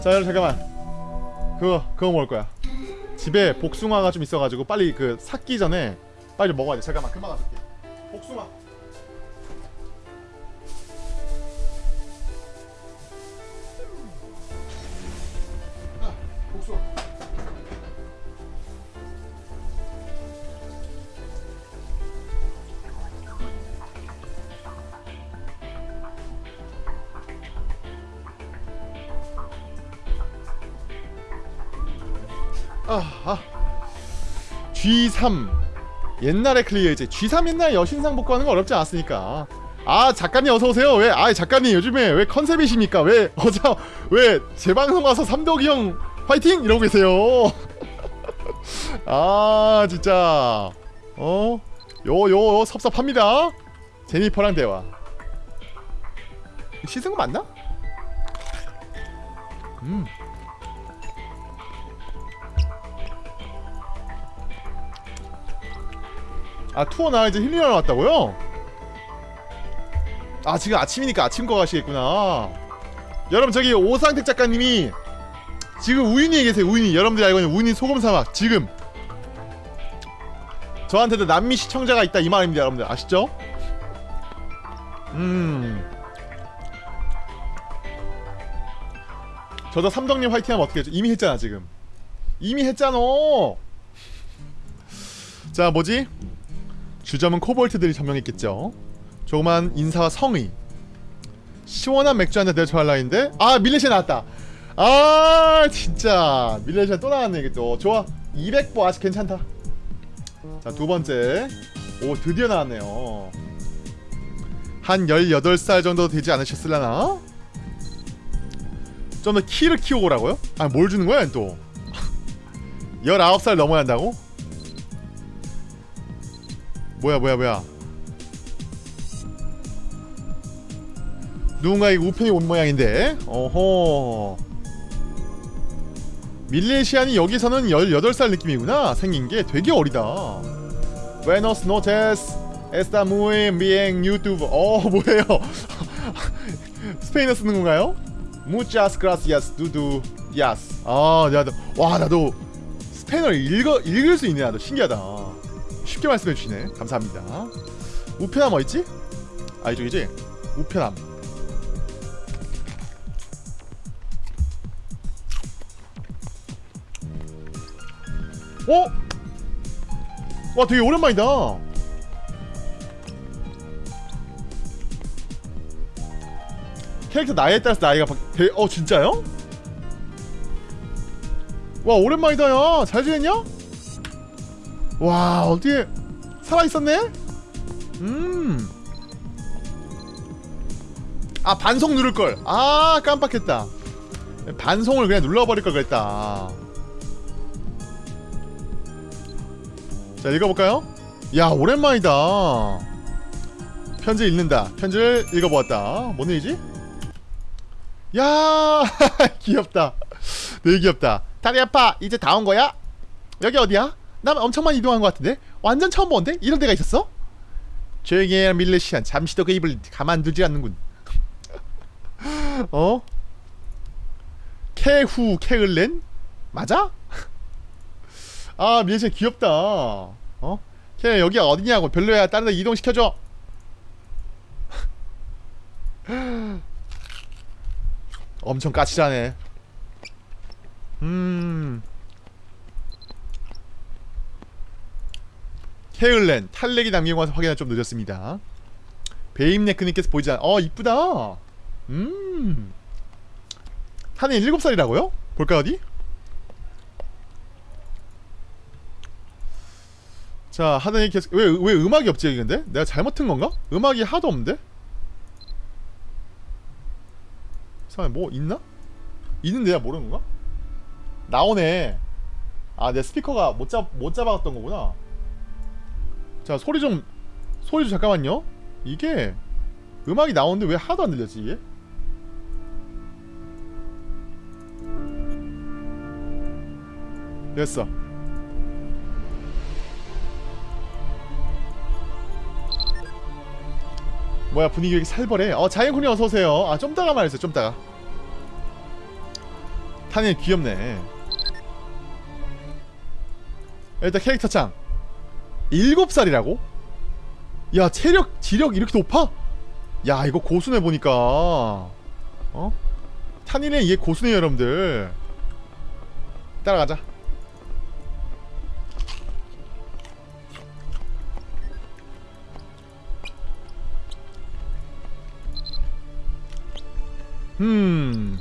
자 여러분 잠깐만. 그거 그거 먹을 거야. 집에 복숭아가 좀 있어가지고 빨리 그 삭기 전에 빨리 좀 먹어야 돼. 잠깐만 금방 가줄게. 복숭아 아, G3. 옛날에 클리어 이제 G3 옛날 여신상 복구하는 거 어렵지 않았으니까. 아 작가님 어서 오세요. 왜 아 작가님 요즘에 왜 컨셉이십니까? 왜 어저 왜 재방송 와서 삼덕이 형 화이팅! 이러고 계세요. 아 진짜. 어 요 요 섭섭합니다. 제니퍼랑 대화. 씻은 거 맞나? 음 아 투어 나 이제 힐링하러 왔다고요? 아 지금 아침이니까 아침 거 가시겠구나 여러분 저기 오상택 작가님이 지금 우윤희에 계세요 우윤희 여러분들이 알고 있는 우윤희 소금사막 지금 저한테도 남미 시청자가 있다 이 말입니다 여러분들 아시죠? 음 저도 삼덕님 화이팅 하면 어떻게 했죠? 이미 했잖아 지금 이미 했잖아 자 뭐지? 주점은 코볼트들이 점령했겠죠. 조그만 인사와 성의. 시원한 맥주 한잔 내줘 할라인데 아 밀레시아 나왔다. 아 진짜. 밀레시아 또 나왔네 이게 또. 좋아. 200보 아직 괜찮다. 자 두번째. 오 드디어 나왔네요. 한 18살 정도 되지 않으셨을라나? 좀 더 키를 키우고 오라고요? 아 뭘 주는 거야 또? 19살 넘어야 한다고? 뭐야 뭐야 뭐야? 누군가의 우편이 온 모양인데? 어허. 밀레시안이 여기서는 18살 느낌이구나. 생긴게 되게 어리다. Buenos noches. Está muy bien YouTube. 어 뭐예요? 스페인어 쓰는 건가요? Muchas gracias 두두 야스 아 나도 와 나도 스페인어를 읽어, 읽을 수 있네. 나도 신기하다 쉽게 말씀해 주시네 감사합니다 우편함 어딨지? 아 이쪽이지? 우편함 어? 와 되게 오랜만이다 캐릭터 나이에 따라서 나이가 바... 되... 어 진짜요? 와 오랜만이다 야잘 지냈냐? 와 어떻게 살아있었네? 음. 아 반송 누를걸 아 깜빡했다 반송을 그냥 눌러버릴걸 그랬다 자 읽어볼까요? 야 오랜만이다 편지 읽는다 편지를 읽어보았다 뭔 일이지? 야 귀엽다 되게 귀엽다 다리 아파 이제 다 온 거야? 여기 어디야? 난 엄청 많이 이동한 것 같은데? 완전 처음 보는데? 이런 데가 있었어? 조용히 해라 밀레시안 잠시도 그 입을 가만두지 않는군 어? 캐후 캐을렌? 맞아? 아 밀레시안 귀엽다 어? 걔 여기가 어디냐고 별로야 다른 데 이동시켜줘 엄청 까칠하네 음 헤을렌 탈렉이 남긴 것을 확인하 좀 늦었습니다 베임네크님께서 보이지 않아 어 이쁘다 음 한해 7살이라고요? 볼까 어디? 자 하늘이 계속 왜, 왜 음악이 없지 여기 근데? 내가 잘못 튼 건가? 음악이 하도 없는데? 이상해 뭐 있나? 있는데 내가 모르는 건가? 나오네 아 내 스피커가 못, 잡, 못 잡아갔던 거구나 자 소리 좀 소리 좀 잠깐만요. 이게 음악이 나오는데 왜 하나도 안 들렸지 이게? 됐어. 뭐야 분위기 왜 이렇게 살벌해? 어 자연군이 어서오세요. 아 좀 따가 말했어 좀 따가. 타니 귀엽네. 일단 캐릭터 창 7살이라고? 야 체력 지력 이렇게 높아? 야 이거 고수네 보니까 어? 탄이네 이게 고수네 여러분들 따라가자 음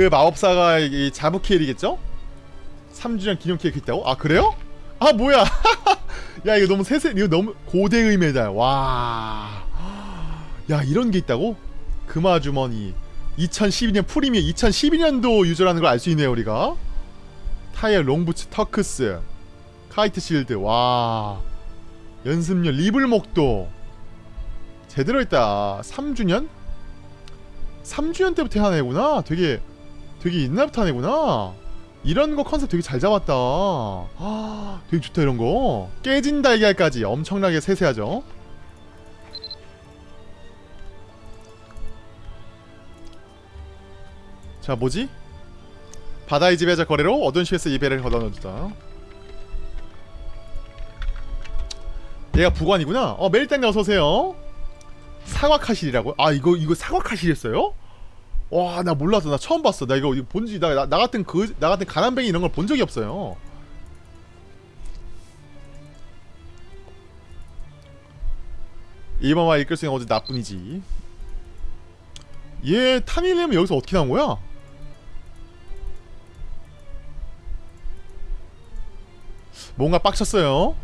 그 마법사가 이 자부키엘이겠죠? 3주년 기념 케이크 있다고? 아 그래요? 아 뭐야. 야 이거 너무 세세 이거 너무 고대의 메달 와야 이런 게 있다고? 금화주머니. 2012년 프리미어 2012년도 유저라는 걸 알 수 있네요 우리가. 타이어 롱부츠 터크스. 카이트 실드. 와. 연습용 리블목도. 제대로 했다. 3주년? 3주년 때부터 한 애구나. 되게 되게 애구나. 이런 거 컨셉 되게 잘 잡았다. 아, 되게 좋다 이런 거. 깨진 달걀까지 엄청나게 세세하죠? 자 뭐지? 바다의 지배자 거래로 어두운 시에서 이배를 걷어넣어주다 얘가 부관이구나. 어 메일땡 어서오세요. 사과카실이라고? 아 이거 이거 사과카실이었어요? 와 나 몰랐어. 나 처음 봤어. 나 이거 본지 나, 나, 나 같은 그 나 같은 가난뱅이 이런 걸 본 적이 없어요. 이번와 이끌 수 있는 어제 나뿐이지. 얘 타닐렘은 여기서 어떻게 나온 거야? 뭔가 빡쳤어요.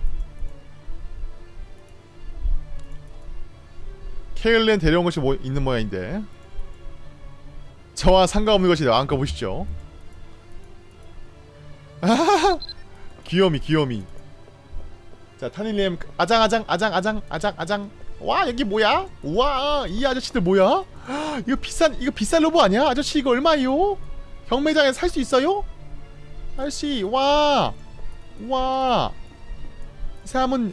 케일렌 데려온 것이 뭐 있는 모양인데 저와 상관없는 것이 안까 보시죠. 귀요미 귀요미. 자 타닐님 아장 아장 아장 아장 아장 아장. 와 여기 뭐야? 우와 이 아저씨들 뭐야? 이거 비싼 이거 비싼 로봇 아니야? 아저씨 이거 얼마요? 경매장에 살 수 있어요? 아저씨 와 와. 이 사람은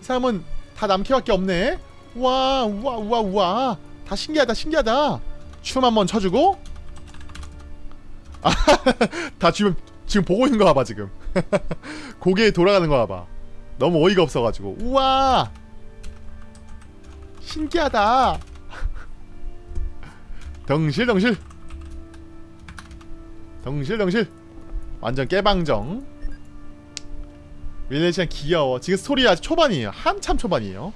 이 사람은 다 남캐밖에 없네. 와 우와 우와 우와 다 신기하다 신기하다. 춤 한번 쳐주고. 다 지금 지금 보고 있는 거 봐봐 지금. 고개 돌아가는 거 봐봐. 너무 어이가 없어가지고. 우와! 신기하다. 덩실덩실. 덩실덩실. 완전 깨방정. 밀레시안 귀여워. 지금 스토리 아직 초반이에요. 한참 초반이에요.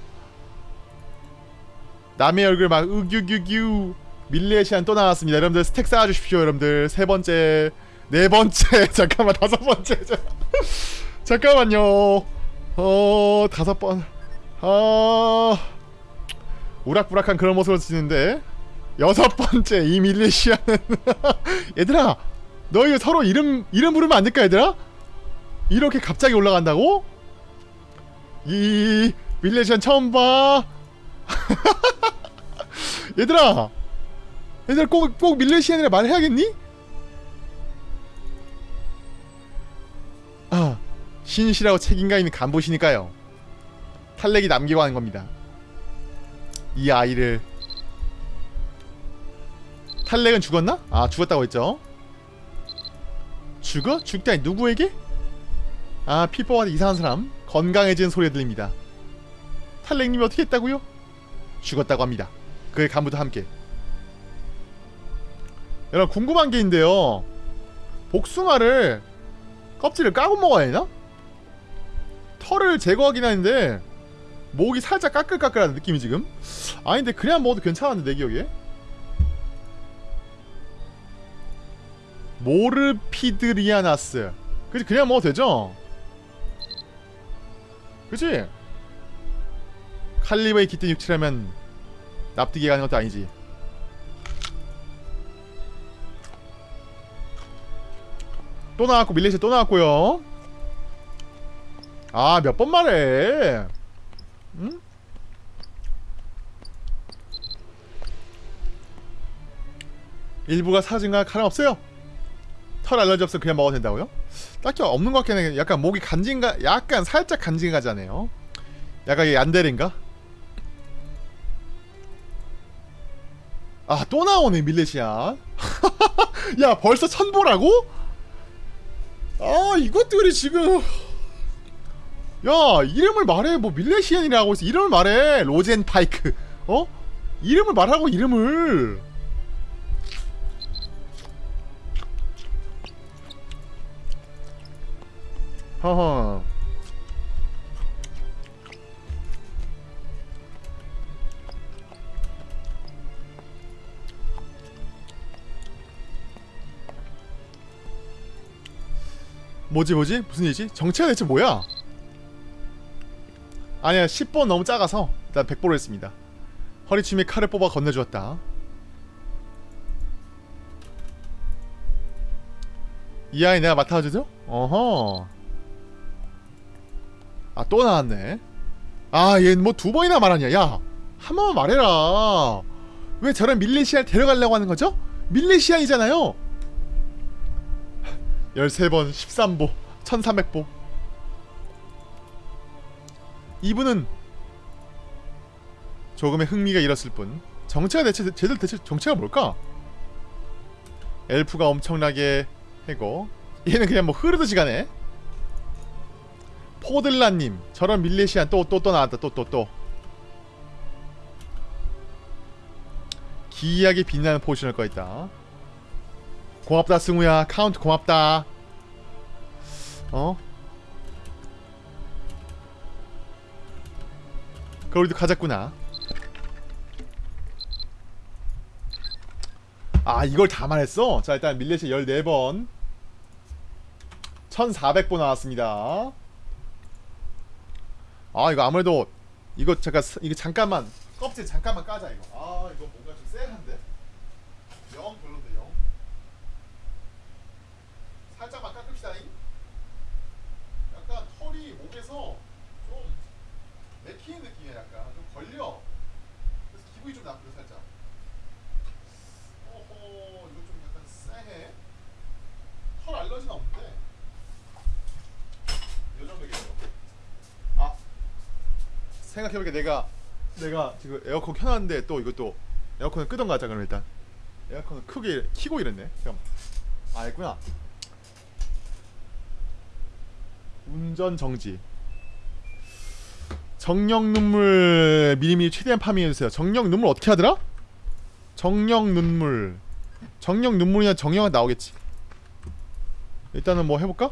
남의 얼굴 막 으규규규 밀레시안 또 나왔습니다. 여러분들 스택 쌓아주십시오. 여러분들 세 번째, 네 번째, 잠깐만 다섯 번째, 잠깐만요. 어 다섯 번, 아 우락부락한 그런 모습을 지녔는데 여섯 번째 이 밀레시안은 얘들아, 너 이거 서로 이름 이름 부르면 안 될까 얘들아? 이렇게 갑자기 올라간다고? 이 밀레시안 처음 봐. 얘들아 얘들아 꼭, 꼭 밀레시안이라 말해야겠니? 아 신실하고 책임감 있는 간부시니까요 탈렉이 남기고 하는 겁니다 이 아이를 탈렉은 죽었나? 아 죽었다고 했죠 죽어? 죽다니 누구에게? 아 피뽀한테 이상한 사람 건강해지는 소리가 들립니다 탈렉님이 어떻게 했다고요? 죽었다고 합니다 그의 간부도 함께 여러분 궁금한 게 있는데요 복숭아를 껍질을 까고 먹어야 되나? 털을 제거하긴 하는데 목이 살짝 까끌까끌한 느낌이 지금 아닌데 그냥 먹어도 괜찮았는데 내 기억에 모르피드리아나스 그치 그냥 먹어도 되죠? 그치? 칼리버의 깃든 육체라면 납득이 가는 것도 아니지 또 나왔고 밀리시 또 나왔고요 아 몇 번 말해 응? 일부가 사진과 가랑없어요 털 알러지 없어 그냥 먹어도 된다고요? 딱히 없는 것 같긴 해 약간 목이 간지인가 약간 살짝 간지가잖아요 약간 이게 안데린가? 아 또 나오네 밀레시안 야 벌써 천보라고? 아 이것들이 지금. 야 이름을 말해. 뭐 밀레시안이라고 해서 이름을 말해. 로젠 파이크. 어? 이름을 말하고 이름을. 허허 뭐지 뭐지? 무슨 일이지? 정체가 대체 뭐야? 아니야 10번 너무 작아서 일단 100보로 했습니다 허리춤에 칼을 뽑아 건네주었다 이 아이 내가 맡아주죠? 어허 아 또 나왔네 아얘뭐두 번이나 말하냐 야 한 번만 말해라 왜 저런 밀레시아를 데려가려고 하는 거죠? 밀레시안이잖아요 13번 13보 1300보. 이분은 조금의 흥미가 잃었을 뿐 정체가 대체 쟤들 대체 정체가 뭘까? 엘프가 엄청나게 해고 얘는 그냥 뭐 흐르듯이 가네. 포들라님 저런 밀레시안 또 또 또 나왔다. 또 또 또. 기이하게 빛나는 포션을 꺼있다 고맙다 승우야. 카운트 고맙다. 어? 그럼 우리도 가졌구나. 아 이걸 다 말했어? 자 일단 밀레시 14번. 1400보 나왔습니다. 아 이거 아무래도 이거 잠깐 이거 잠깐만 껍질 잠깐만 까자 이거. 아 이거 뭔가 좀 쎄한데 영 별론데 영 살짝만 깎읍시다 잉 약간 털이 목에서 좀 맥히는 느낌이야 약간 좀 걸려 그래서 기분이 좀 나쁘다 살짝 어허 이거 좀 약간 쎄해 털 알러지는 없는데 요 정도겠죠 아 생각해보니까 내가 내가 지금 에어컨 켜놨는데 또 이것도 에어컨을 끄던 가자 그럼 일단. 에어컨을 크게 키고 이랬네 잠깐 아 있구나. 운전 정지. 정령 눈물 미리미리 최대한 파밍해주세요. 정령 눈물 어떻게 하더라? 정령 눈물. 정령 눈물이나 정령은 나오겠지. 일단은 뭐 해볼까?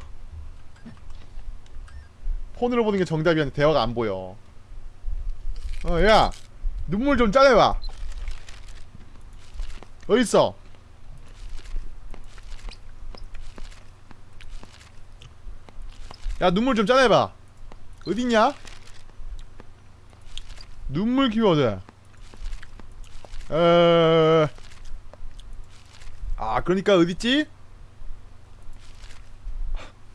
폰으로 보는 게 정답이었는데 대화가 안 보여 어 야 눈물 좀 짜내봐. 어딨어? 야 눈물 좀 짜내봐. 어딨냐? 눈물 키워드 에... 아 그러니까 어딨지?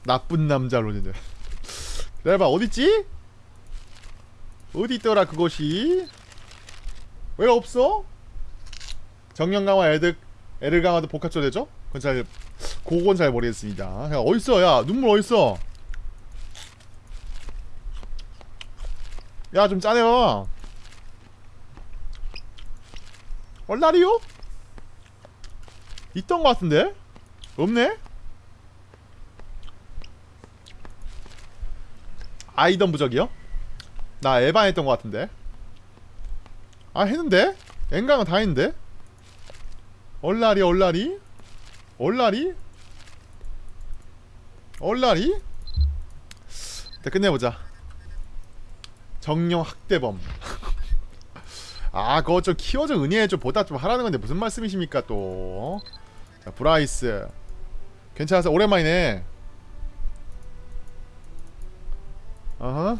나쁜 남자 로니들. 내봐 어딨지 어디 있더라 그것이 왜 없어 정령 강화 에드 에르강화도 복합조 되죠 그건 잘 그건 잘 모르겠습니다 야 어딨어 야 눈물 어딨어 야 좀 짜내봐 얼라리요? 있던 것 같은데? 없네? 아이던 부적이요? 나 에반 했던 것 같은데 아 했는데? 엔강은 다 했는데? 얼라리 얼라리? 얼라리? 얼라리? 일단 끝내보자 정령 학대범 아 그거 좀 키워 좀 은혜해 좀 보다 좀 하라는 건데 무슨 말씀이십니까 또 자, 브라이스 괜찮아서 오랜만이네 어허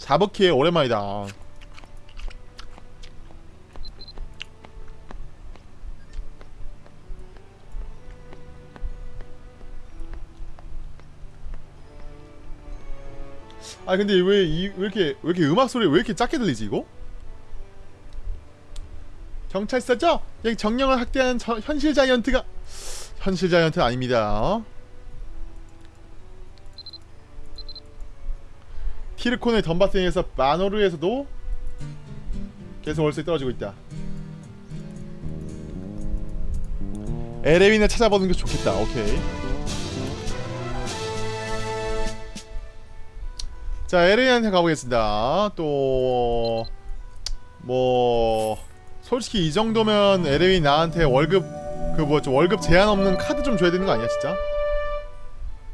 자버키에 오랜만이다 아 근데 왜 이 왜 이렇게 왜 이렇게 음악 소리 왜 이렇게 작게 들리지 이거? 경찰서죠? 여기 정령을 학대하는 저, 현실 자이언트가 현실 자이언트 아닙니다. 티르콘의 덤바스에서 마노르에서도 계속 월세 떨어지고 있다. 에레윈을 찾아보는 게 좋겠다. 오케이. 자 에레윈한테 가보겠습니다. 또 뭐 솔직히 이 정도면 에레윈 나한테 월급 그 뭐죠 월급 제한 없는 카드 좀 줘야 되는 거 아니야 진짜?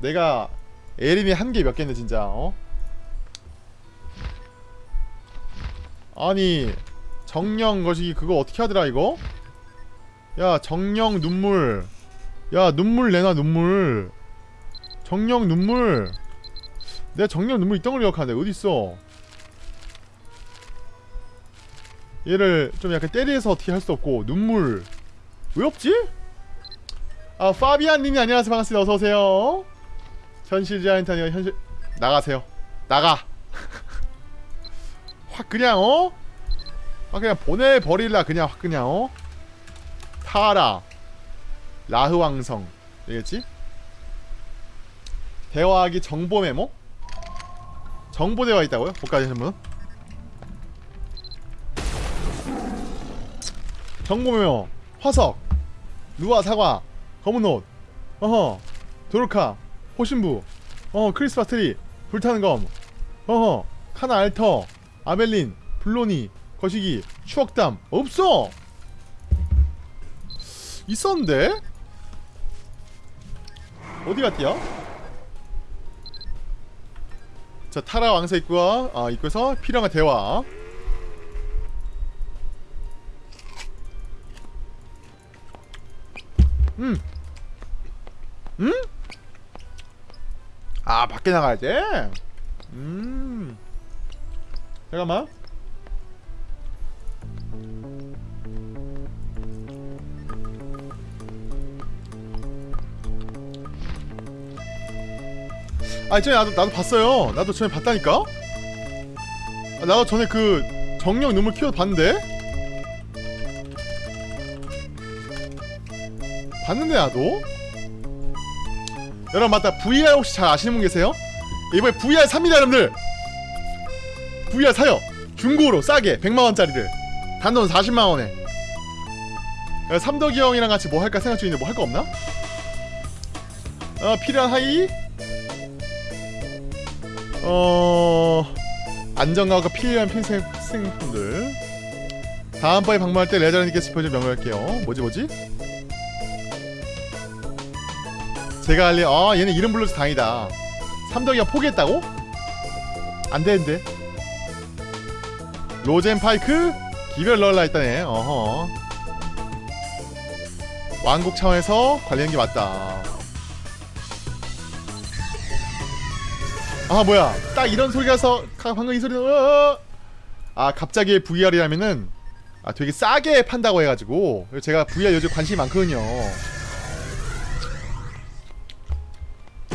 내가 에레윈이 한 개 몇 개인데 진짜 어 아니 정령 거시기 그거 어떻게 하더라 이거? 야 정령 눈물. 야 눈물 내놔 눈물. 정령 눈물. 내가 정령 눈물 있던 걸 기억하는데 어딨어? 얘를 좀 약간 때리해서 어떻게 할 수 없고 눈물. 왜 없지? 아 파비안님이 안녕하세요. 반갑습니다. 어서오세요. 현실 아니요 현실 나가세요. 나가 확 그냥 어? 확 그냥 보내버릴라 그냥 확 그냥 어? 타라. 라흐 왕성. 되겠지? 대화하기 정보 메모? 정보 대화 있다고요? 복까지 하신? 정보 메모. 화석. 누아 사과. 검은 옷. 어허. 도르카. 호신부. 어 크리스마스 트리. 불타는 검. 어허. 카나 알터 아벨린 블로니 거시기 추억담 없어 있었는데 어디 갔디야? 자 타라 왕사 입구와 아 입구에서 필요한 대화 음 음? 아 밖에 나가야 돼? 음 잠깐만 아 전에 나도 나도 봤어요. 나도 전에 봤다니까. 아, 나도 전에 그 정령 눈물 키워 봤는데. 봤는데 나도. 여러분 맞다. VR 혹시 잘 아시는 분 계세요? 이번에 VR 삽니다 여러분들. VR 사요. 중고로 싸게 100만 원짜리를. 단돈 40만 원에. 야, 삼덕이 형이랑 같이 뭐 할까 생각 중인데 뭐 할 거 없나? 어 필요한 하이 어 안정감과 필요한 필생 필생품들 다음번에 방문할 때 레저님께 짚어줄 명령할게요 뭐지 뭐지? 제가 알리 아 얘는 이름 불러서 다행이다 삼덕이가 포기했다고? 안되는데 로젠 파이크? 기별 넣을라 했다네. 어허. 왕국 차원에서 관리하는 게 맞다. 아 뭐야. 딱 이런 소리가서 가- 방금 이 소리는 어, 아 갑자기 VR이라면은 아 되게 싸게 판다고 해가지고. 제가 VR 요즘 관심이 많거든요.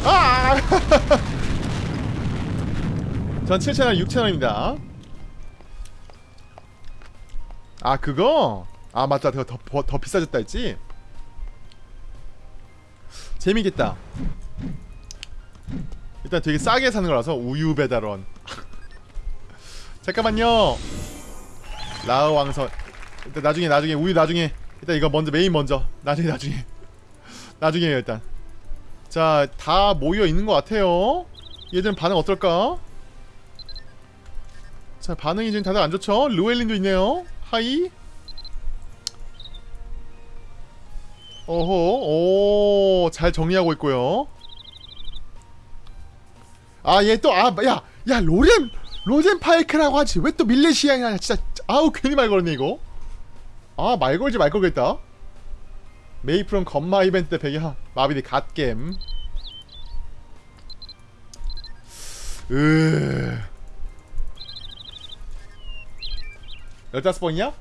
아! 전 7채널 6채널입니다 아 그거? 아 맞다. 더, 더, 더 비싸졌다 했지? 재미겠다. 일단 되게 싸게 사는 거라서 우유 배달원. 잠깐만요. 라흐 왕성 일단 나중에 나중에 우유 나중에. 일단 이거 먼저 메인 먼저. 나중에 나중에. 나중에요 일단. 자 다 모여 있는 것 같아요. 얘들은 반응 어떨까? 자 반응이 지금 다들 안 좋죠? 루엘린도 있네요 hi. 어허 오잘 정리하고 있고요. 아 얘 또 아 야 야 로젠 로젠 파이크라고 하지. 왜 또 밀레시아냐. 진짜 아우 괜히 말 걸었네 이거. 아 말 걸지 말 걸겠다. 메이플은 건마 이벤트 때 배경 마비디 갓겜. 으 15번이냐?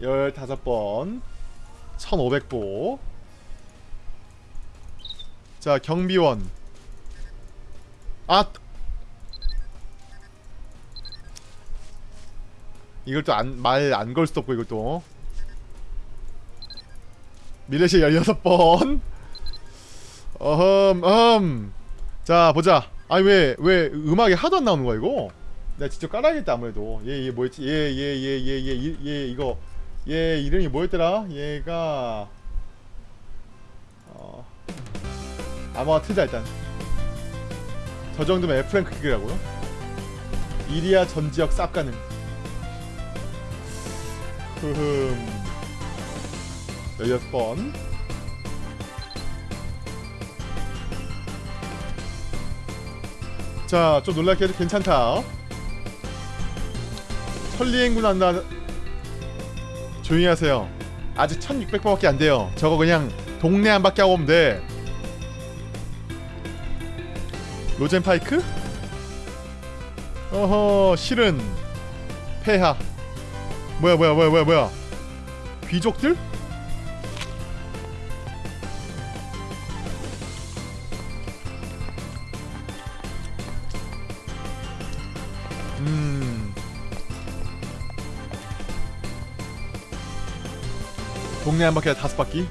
15번. 1500보. 자 경비원. 아! 이걸 또 말 안 걸 수도 없고 또. 미래시 16번. 어흠 음. 자 보자. 아니 왜 왜 음악이 하도 안 나오는 거야 이거 내가 직접 깔아야겠다 아무래도. 얘 얘 뭐였지? 얘 얘 얘 얘 얘 얘 이거. 얘 이름이 뭐였더라? 얘가 어 아마 틀자 일단. 저 정도면 F랭크 기계라고요? 이리아 전 지역 쌉 가능. 흐흠. 16번. 자, 좀 놀랍게 해도 괜찮다. 천리행군 한다. 조용히 하세요. 아직 1600번밖에 안 돼요. 저거 그냥 동네 한 바퀴 하고 오면 돼. 로젠 파이크? 어허, 실은 폐하. 뭐야, 뭐야, 뭐야, 뭐야, 뭐야. 귀족들? 동네 한 바퀴 다섯 바퀴.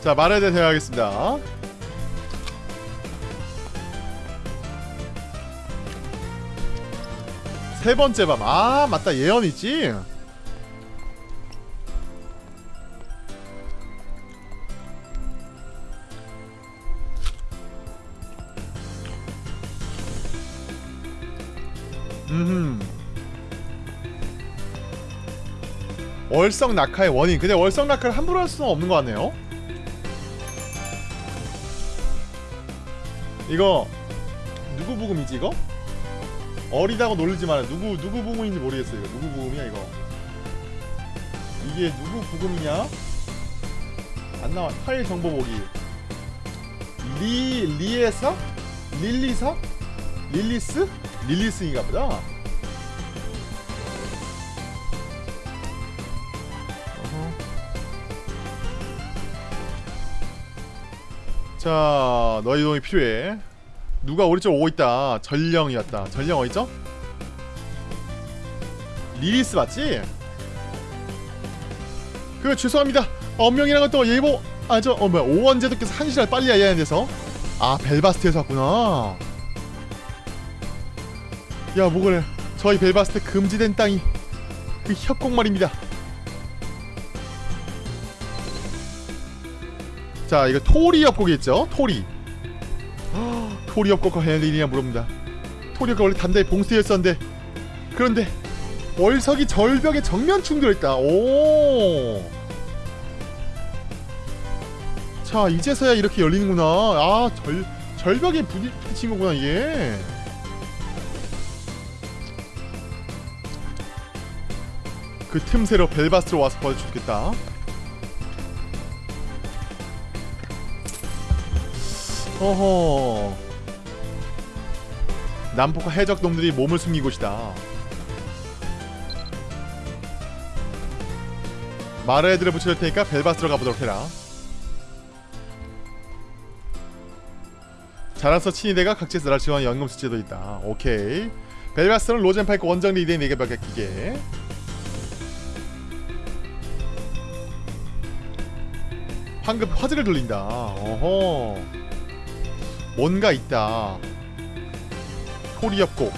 자 말에 대해 대화하겠습니다. 세 번째 밤. 아 맞다 예언 있지. 월석 낙하의 원인. 근데 월석 낙하를 함부로 할 수는 없는 것 같네요. 이거 누구 브금이지 이거? 어리다고 놀리지 마라. 누구 누구 브금인지 모르겠어요. 이거 누구 브금이야 이거? 이게 누구 브금이냐? 안 나와. 파일 정보 보기. 리 리에서? 릴리서? 릴리스? 릴리스인가 보다. 자, 너희 도움이 필요해. 누가 우리 쪽 오고 있다. 전령이었다. 전령 어디죠? 릴리스 맞지? 그 죄송합니다. 엄명이란 것도 예보 아저 어 뭐야 오원제도께서 한 시간 빨리 하는 데서 아 벨바스트에서 왔구나. 야 뭐그래 저희 벨바스트 금지된 땅이 그 협곡 말입니다 자 이거 토리 협곡이겠죠? 토리. 헉, 토리 협곡과 헬린이냐 물어봅니다. 토리 협곡 원래 단단히 봉쇄였었는데 그런데 월석이 절벽에 정면 충돌했다. 오. 자 이제서야 이렇게 열리는구나. 아 절, 절벽에 부딪- 부딪힌 거구나 이게. 그 틈새로 벨바스로 와서 버텨주겠다. 어허. 남포카 해적 놈들이 몸을 숨긴 곳이다. 마르헤드를 붙여줄 테니까 벨바스로 가보도록 해라. 자라서 친위대가 각지에서 나를 지원한 연금수 제도 있다. 오케이. 벨바스는 로젠파이크 원정 리드의 4개밖에 기계. 황금 화제를 돌린다. 어허. 뭔가 있다. 토리협곡.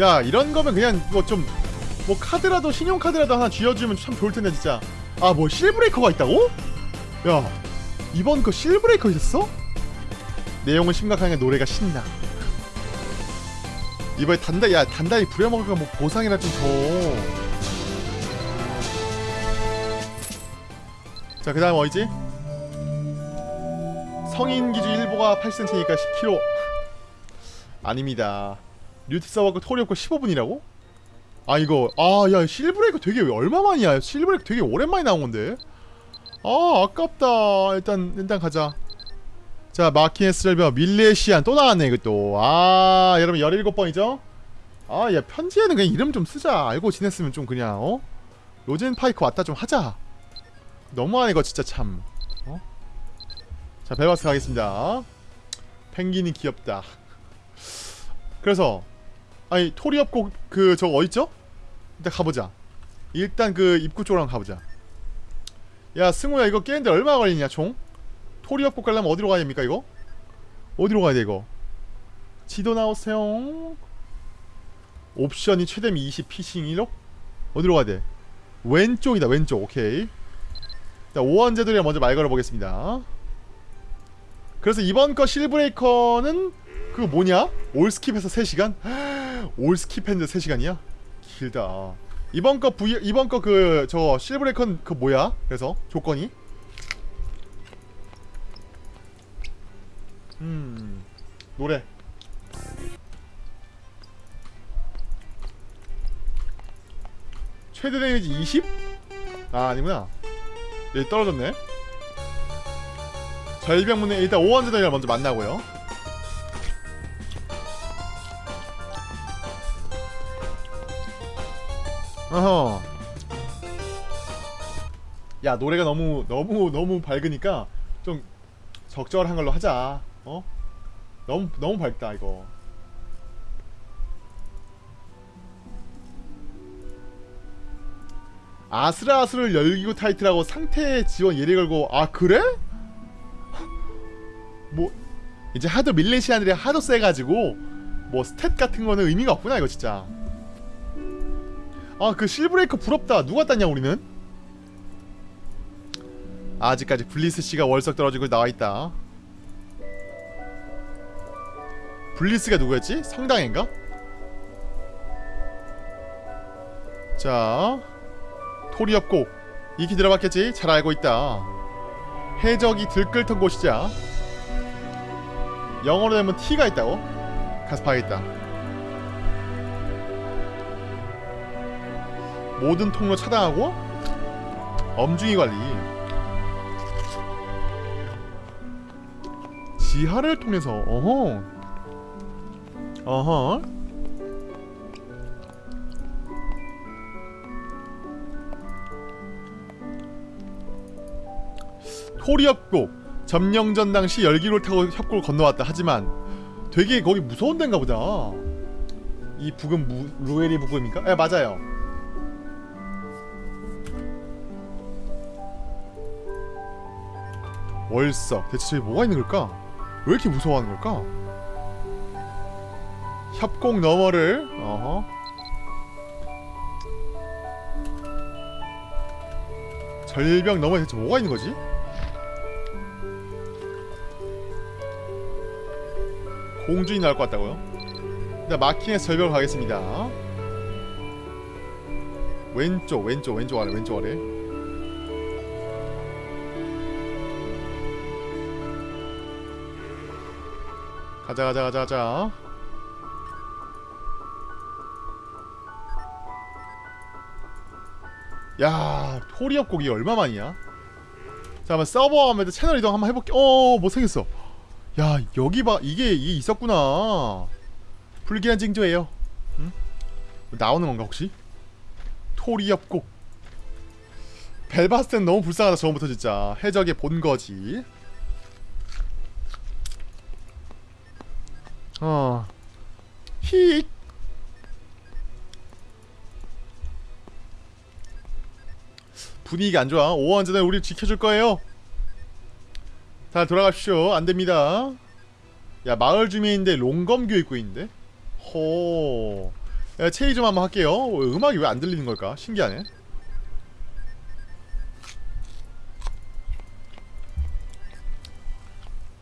야 이런 거면 그냥 뭐좀뭐 카드라도 신용카드라도 하나 쥐어주면 참 좋을 텐데 진짜. 아 뭐 실브레이커가 있다고? 야 이번 거 실브레이커 있었어? 내용은 심각하게 노래가 신나. 이번에 단단 야 단단히 부려먹을까 뭐 보상이나 좀 줘. 자 그다음 어디지? 성인 기준 1보가 8cm니까 10kg. 아닙니다. 뉴트 서버그 토리오코 15분이라고? 아 이거 아 야 실브레이크 되게 얼마만이야? 실브레이크 되게 오랜만에 나온 건데. 아 아깝다. 일단 일단 가자. 자 마키네스 절벽 밀레시안 또 나왔네 이것도 아 여러분 17번이죠? 아야 편지에는 그냥 이름 좀 쓰자 알고 지냈으면 좀 그냥 어? 로젠 파이크 왔다 좀 하자 너무하네 이거 진짜 참 어? 자 벨바스 가겠습니다 펭귄이 귀엽다 그래서 아니 토리업곡 그 저거 어딨죠? 일단 가보자 일단 그 입구 쪽으로 가보자 야 승우야 이거 깨는데 얼마 걸리냐 총? 토리업국 가려면 어디로 가야 됩니까 이거? 어디로 가야 돼 이거? 지도 나오세요 옵션이 최대 20 피싱 1억? 어디로 가야 돼? 왼쪽이다 왼쪽 오케이 자 오원제들이랑 먼저 말 걸어보겠습니다 그래서 이번 거 실브레이커는 그 뭐냐? 올스킵해서 3시간? 올스킵했는데 3시간이야? 길다 이번 거 V 이번 거 그 저 실브레이컨 그 뭐야? 그래서 조건이 음 노래. 최대 데미지 20? 아 아니구나. 여기 떨어졌네. 절벽문에 일단 오원제단이랑 먼저 만나고요. 어허. 야 노래가 너무 너무 너무 밝으니까 좀 적절한 걸로 하자 어? 너무 너무 밝다 이거. 아슬아슬을 열기구 타이틀하고 상태 지원 예리 걸고 아 그래? 뭐 이제 하도 밀레시안들이 하도 세가지고 뭐 스탯 같은 거는 의미가 없구나 이거 진짜. 아 그 실브레이커 부럽다. 누가 땄냐 우리는? 아직까지 블리스 씨가 월석 떨어지고 나와있다 블리스가 누구였지? 성당인가? 자 토리엽고 익히 들어봤겠지? 잘 알고 있다 해적이 들끓던 곳이자 영어로 되면 T가 있다고? 가서 봐야겠다 모든 통로 차단하고 엄중히 관리 지하를 통해서 어허 어허 토리협곡 점령전 당시 열기를 타고 협곡을 건너왔다 하지만 되게 거기 무서운 데인가 보다 이 북은 무, 루엘이 북음인가? 예 맞아요 월석 대체 저기 뭐가 있는 걸까? 왜 이렇게 무서워하는 걸까? 협곡 너머를 어허 절벽 너머에 대체 뭐가 있는 거지? 공주이 나올 것 같다고요? 일단 마킹에서 절벽을 가겠습니다 왼쪽 왼쪽 왼쪽 아래 왼쪽 아래 가자 가자 가자 가자 야 토리업 곡이 얼마만이야? 자 한번 서버 하면 채널 이동 한번 해볼게 어 못생겼어 야 여기 봐 이게 이게 있었구나 불길한 징조예요 응? 나오는 건가 혹시? 토리업 곡 벨바스텐 너무 불쌍하다 처음부터 진짜 해적의 본거지 어. 히. 분위기가 안 좋아. 오원전에 우리 지켜줄 거예요. 다 돌아가십시오. 안 됩니다. 야 마을 주민인데 롱검교 입고 있는데. 호. 야 체이 좀 한번 할게요. 음악이 왜 안 들리는 걸까? 신기하네.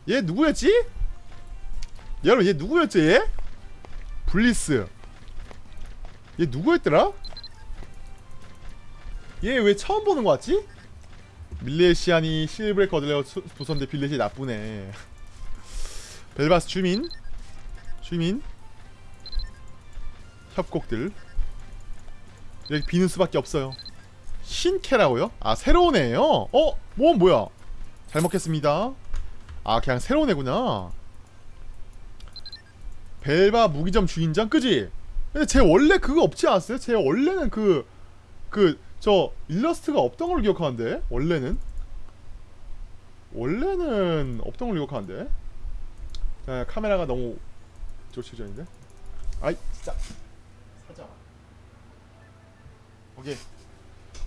얘 누구였지? 여러분 얘 누구였지 얘? 블리스 얘 누구였더라? 얘 왜 처음 보는 거 같지? 밀레시안이 실브레이커 얻으려고 부선데 빌렛이 나쁘네 벨바스 주민 주민 협곡들 여기 비는 수밖에 없어요 신캐라고요? 아 새로운 애예요? 어? 뭐 뭐야 잘 먹겠습니다 아 그냥 새로운 애구나 벨바 무기점 주인장 그지? 근데 제 원래 그거 없지 않았어요? 제 원래는 그 그 저 일러스트가 없던 걸 기억하는데 원래는? 원래는 없던 걸 기억하는데? 아, 카메라가 너무 조치전인데? 아이 진짜 사자. 오케이.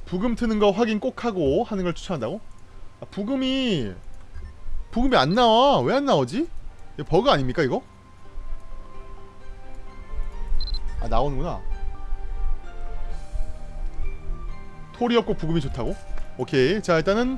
부금 트는 거 확인 꼭 하고 하는 걸 추천한다고? 아, 부금이 부금이 안 나와. 왜 안 나오지? 이 버그 아닙니까 이거? 아 나오는구나. 토리 없고 부금이 좋다고? 오케이 자 일단은